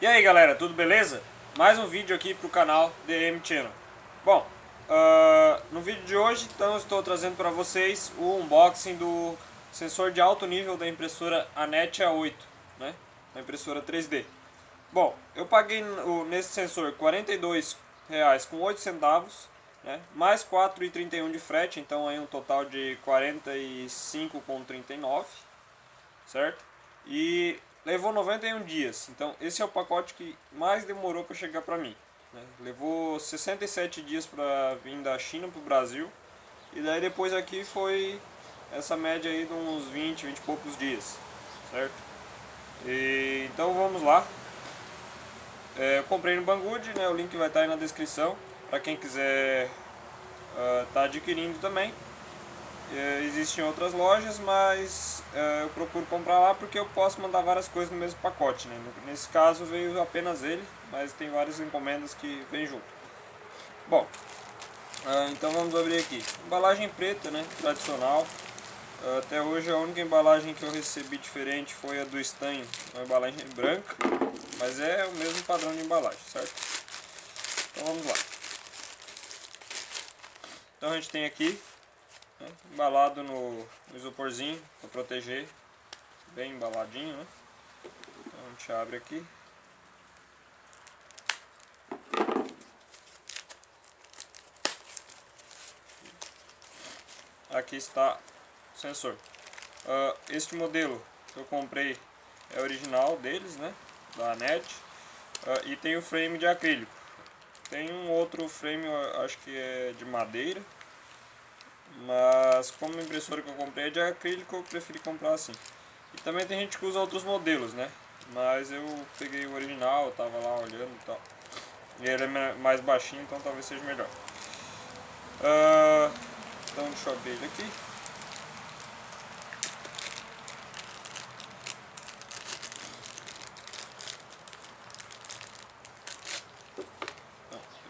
E aí galera, tudo beleza? Mais um vídeo aqui pro canal DM Channel. Bom, uh, no vídeo de hoje então estou trazendo para vocês o unboxing do sensor de alto nível da impressora Anet A8, né? Da impressora 3D. Bom, eu paguei nesse sensor R$ 42,08 centavos, né? mais 4,31 de frete, então aí um total de R$ 45,39, certo? E levou 91 dias. Então esse é o pacote que mais demorou para chegar para mim. Né? Levou 67 dias para vir da China para o Brasil. E daí depois aqui foi essa média aí de uns 20, 20 e poucos dias. Certo? E, então vamos lá. É, comprei no Banggood, né? o link vai estar aí na descrição. Para quem quiser estar uh, tá adquirindo também. É, existem outras lojas, mas é, eu procuro comprar lá porque eu posso mandar várias coisas no mesmo pacote. Né? Nesse caso veio apenas ele, mas tem várias encomendas que vem junto. Bom, é, então vamos abrir aqui. Embalagem preta, né? tradicional. É, até hoje a única embalagem que eu recebi diferente foi a do Stan, uma embalagem branca, mas é o mesmo padrão de embalagem, certo? Então vamos lá. Então a gente tem aqui né? Embalado no, no isoporzinho para proteger. Bem embaladinho, né? Então a gente abre aqui. Aqui está o sensor. Uh, este modelo que eu comprei é original deles, né? Da NET. Uh, e tem o frame de acrílico. Tem um outro frame, acho que é de madeira. Mas como a impressora que eu comprei é de acrílico, eu preferi comprar assim. E também tem gente que usa outros modelos, né? Mas eu peguei o original, tava lá olhando e tal. E ele é mais baixinho, então talvez seja melhor. Uh, então deixa eu abrir ele aqui.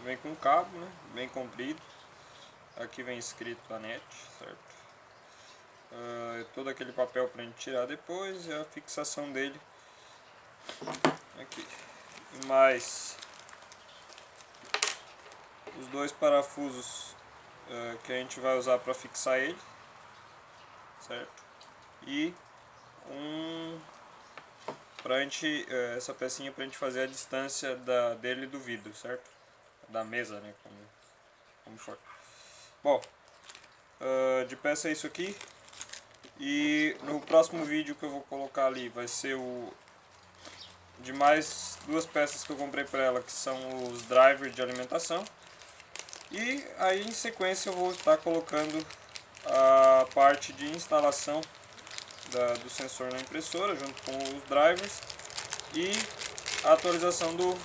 Vem com cabo, né? Bem comprido. Aqui vem escrito a net, certo? Uh, todo aquele papel para a gente tirar depois e a fixação dele aqui. Mais os dois parafusos uh, que a gente vai usar para fixar ele, certo? E um pra gente, uh, essa pecinha para a gente fazer a distância da, dele do vidro, certo? Da mesa, né? Como, como for. Bom, uh, de peça é isso aqui. E no próximo vídeo que eu vou colocar ali vai ser o de mais duas peças que eu comprei para ela, que são os drivers de alimentação. E aí em sequência eu vou estar colocando a parte de instalação da, do sensor na impressora, junto com os drivers e a atualização do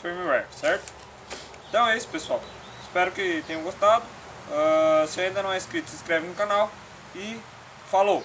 firmware, certo? Então é isso pessoal, espero que tenham gostado. Uh, se ainda não é inscrito, se inscreve no canal e falou!